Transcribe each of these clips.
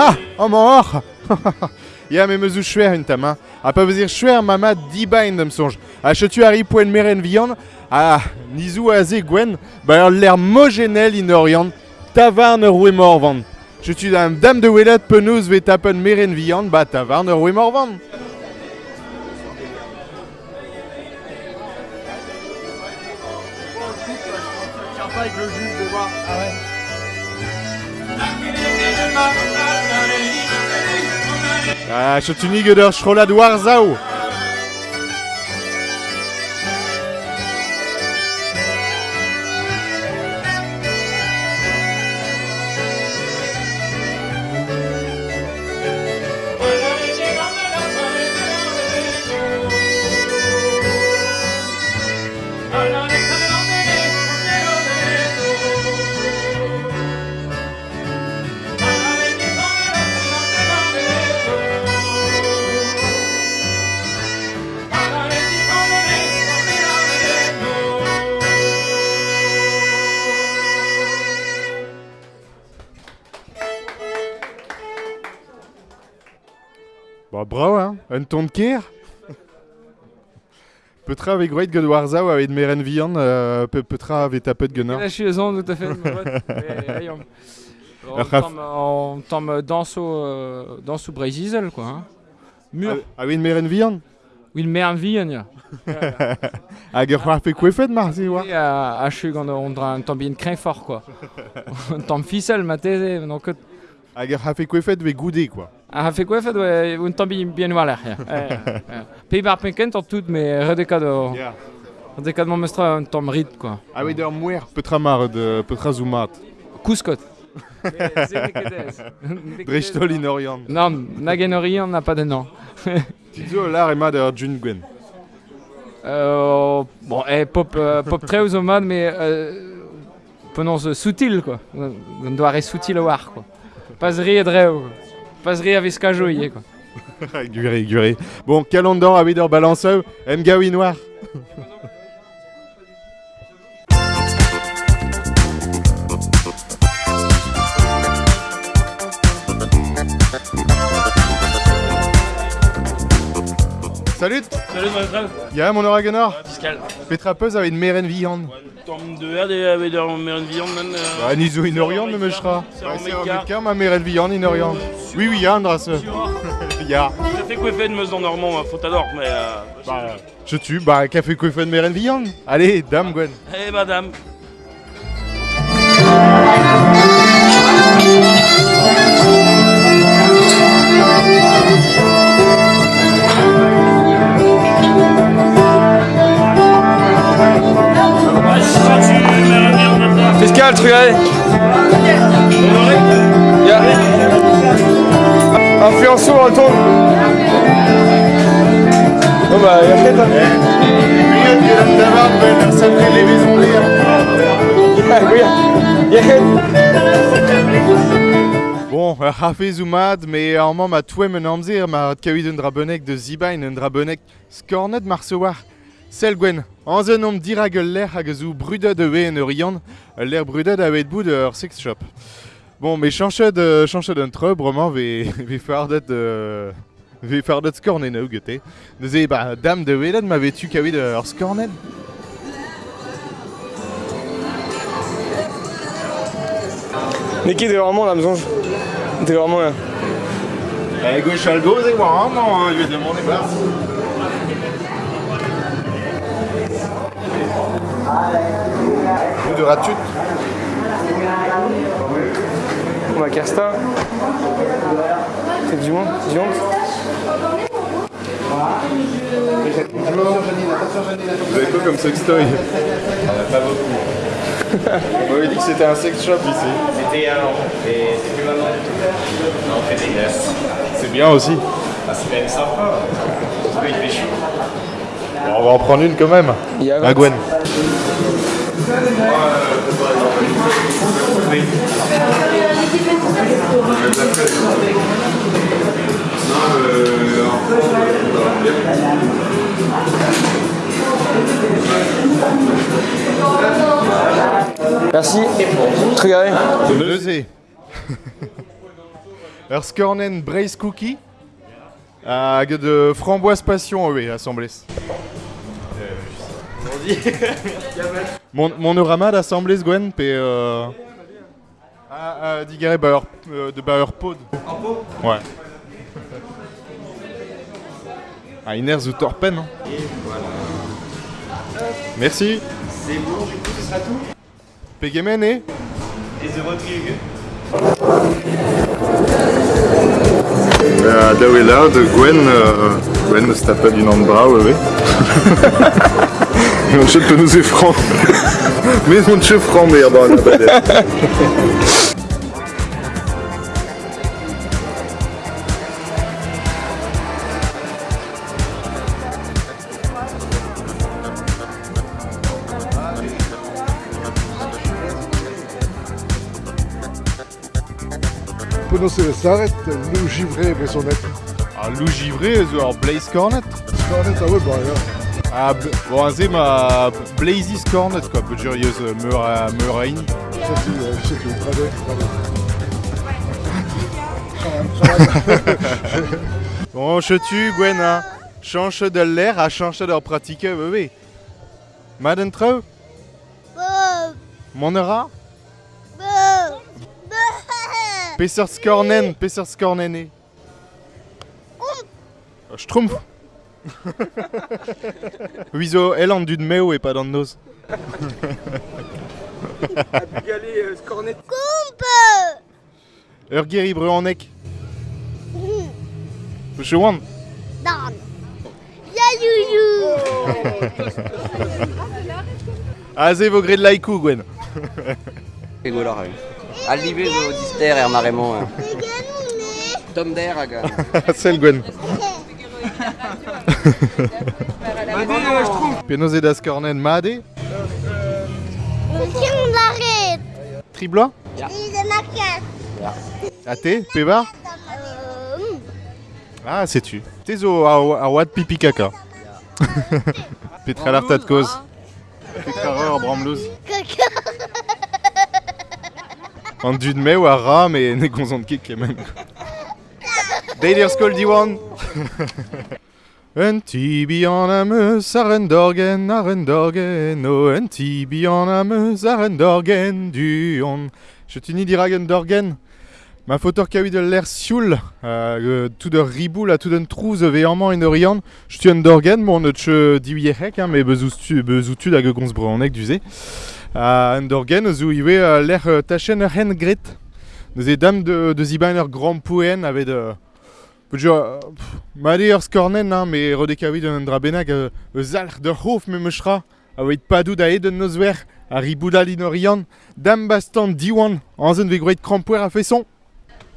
Ah, oh mort Ja, mais me zo schwer un tam, hein. A pa vezir schwer mama dibain dem sonj. A chetu ari poen meren vian, a nizou a ze gwen, ba l'air mogenel in orian, tavarn ur roue morvan. Chetu dam dam de welet penaos ve tapen meren vian, ba tavarn ur roue morvan. Ah, chetu niget ur chrolad war-zaou. Ba Un ton de ker Petra avec Great God Warzao avec meren vian, euh, pe- petra avec tapet gunner. Là, je suis tout à fait. On- tombe- dans sous euh, dans sous Brésil quoi. hein. Mur. Avec meren vian Oui, le meilleur vie, on y a. Hag ur c'hoar pe kwefet mar se oa. Et à à Chug, on on on tombe bien craint fort quoi. On tombe ficelle, ma thèse, donc C'hoar pe kwefet ve goude, quoi. Ah, fait quoi fait ouais, on tombe bien voilà. Pays par Pinken tant tout mais redécade Yeah. redécade mon mestra on tombe rit quoi. Avec ur mouer petra mar de petra zoumat. Couscot. Drechtol in orian. Non, Nagenori, on n'a pas de nom. Tizo l'ar ema d'ur djun gwen. Euh, bon, eh, pop, euh, pop très aux mais euh, prononce soutil, quoi. On doit rester soutil au war, quoi. Passerie et dreu. Passerie avec ce cajoyer, quoi. Guré, guré. Bon, calendor avec ur balanceu, em gaoui noir. Salut Salut Maestral, Ya mon oragonor fiscal. Petra peus avec une meren viande. Tom de her, det er ved der med en viande, men... Bah, nizo in orian me mechra. C'est en c'est un méca, ma meren viande in orian. Oui, oui, ya, Andras. Ya. Fait de meuse dans Normand, ma faute alors, mais... Euh... Bah, je tue, bah, café coiffé de meren viande. Allez, dame Gwen. Eh madame, Fiscal, trué Ya. Influenceau, retourne. Bon bah, fait, Bon, ur c'hafe zoumad, me ar mamm a touem un ma un drabenek de zibain, un mar se war. Sel Gwen, anz un om diragel l'air hag zo brudet eve en ur brudet a bout ur sex shop. Bon, me chanchet de chanchet un treu, bremañ ve, ve fardet de... Ve fardet skornet neu gete. Neuze, ba, dam de velet ma vetu kawit ur skornet. Niki, t'es vraiment là, Mzonge T'es vraiment là. Eh, e war hein, demander Bout de ratut. On va Casta. C'est du monde Du monde Vous avez quoi comme sextoy? Pas beaucoup. On m'avait dit que c'était un sex shop ici. C'était avant, et c'est plus maintenant du tout. On fait des glaces. C'est bien aussi. Ah, c'est même sympa. Qu'il fait chaud. Bon, on va en prendre une quand même. Il y a À Gwen. Merci. Neuzé. Ur skornen braise cookie hag de framboise passion eo assemblez. Mon, mon euramat assemblez Gwen pe... Euh... Ah, ah, digare ba ur, euh, de ba ur pod. Ouais. Ah, iner zo torpen. Hein. Merci. C'est bon, du coup, ce sera tout? Pegemen Et The Rodrigue Uh, daou e la de Gwen, uh, Gwen eus tapet un an brav eve. On chet pe nous e franc. Mais on chet franc mer dans la badet. Penaos e saret, lou givré be son. Ah, lou givré ar Blaze Cornet. Skornet a oe ba ya. Ah, b- bon, a ze ma Blazy Cornet, quoi, peu curieuse, meur a, meur a ini. Seti, euh, seti, brade, brade. Bon, chetu, Gwen, hein? Chanche de l'air a chanche d'ar pratique, oui, oui. Maden treu? Mon eura Pesser skornen, pesser skornen e. Euh, Schtroumpf Elle en dud meo et pas dans nos. Galé, scornet. Ur geri breuanek. Je wan. Dan. Ya youyou. Ah, ze vo gred laikou, Gwen. Egolar, oui. Aldive zo dister er marrement. hein. Tom d'air hag... Celle Gwen. Penaos da skornen made. Kin l'arrête. Tribloa Il est Peba? Ah, sais-tu. T'es zo a, oad pipi kaka. Petra l'art de cause. Petra reur bramlouz. caca. An dud me ou a ra, mais ne gonzant ket kemen. Deider skol diwan. Un tibi an am eus ar en dorgen, ar en dorgen, o un tibi an am eus ar en dorgen, du on. Je t'uni dirag en dorgen. Ma fotor kaoui de l'air sioul, euh, tout de ribou la tout d'un trouz veillement en orion. Je tu en dorgen, bon, ne tche diwierek, hein, mais bezoustu, bezoutu da gons breuanek duze. Uh, en dorgen, zo iwe uh, l'air uh, tachen hen gret. Neuze dam de, de zibain ur grand poen avait de... Pejo, uh, made ur skornen, hein, mais rodekaoui d'un dra benag, uh, eus alc'h de hof me mechra, a oeit padou da ed un nozwer, a riboudal in orion, dam bastan diwan, anzen ve grouet krampouer a fesson.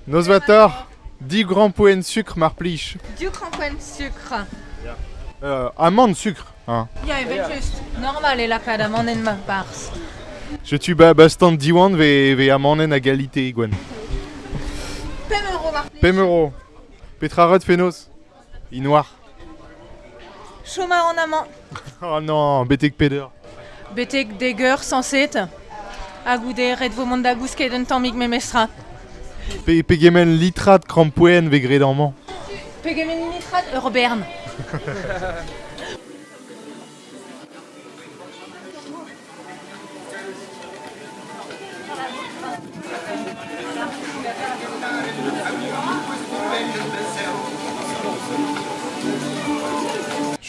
Nozvator, di grand poen sucre mar plich. Du crampoen sucre. Uh, amande sucre, hein. Ja, je bent just normal et la cadamon en ma pars. Je tu ba bastan diwan ve, ve amanen a galite, Gwen. Pem euro mar Pem euro. Petra rod fenos. I noir. Chomar en amant. Oh non, betek peder. Betek deger sanset. Agoude red vo mont da gousket un tammig me mestra. Pe, pegemen litrat krampouen ve gredamment. Pegemen nitrat ur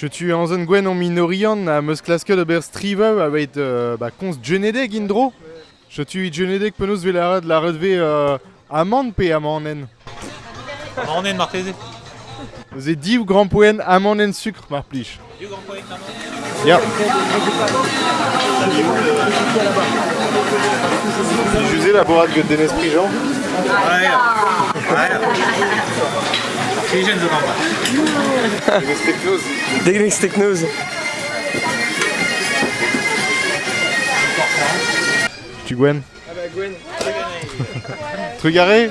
Je tu en zone gwen en minorian a meus klaske de ber strive avec euh, ba cons djenedeg indro. Je tu djenedeg penaos ve la red la redve euh, amande pe amanen. Amanen marteze. Ze div grand poen amanen sucre mar plich. Ya. José la borade que Denis Prigent. Ouais. Ouais. Zo gamba. Degnex Technose. Tu Gwen Ah bah Gwen. Trugaré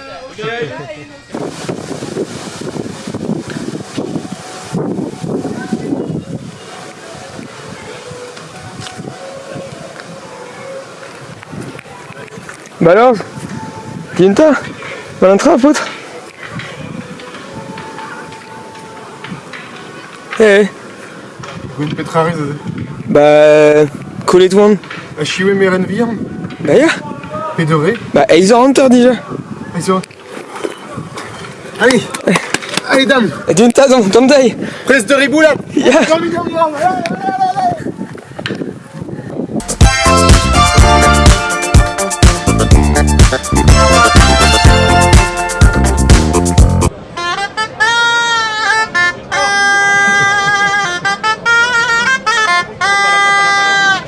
Bah alors Yenta Valentra, pote Hey. Gwynt petra rez aze Ba... Kolet oan hein. A chiwe meren virn Ba ya. Pe de re Ba eiz ar anter dija Eiz ar Allez. Allez dame. D'une tasse tazan, hein, tom taille Presse de ribou là. Ya. Yeah.